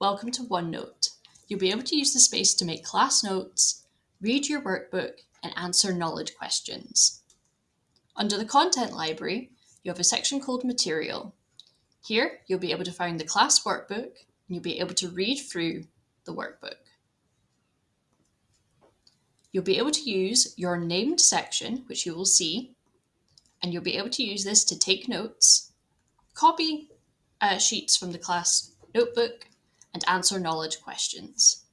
Welcome to OneNote. You'll be able to use the space to make class notes, read your workbook, and answer knowledge questions. Under the Content Library, you have a section called Material. Here, you'll be able to find the class workbook, and you'll be able to read through the workbook. You'll be able to use your named section, which you will see, and you'll be able to use this to take notes, copy uh, sheets from the class notebook, and answer knowledge questions.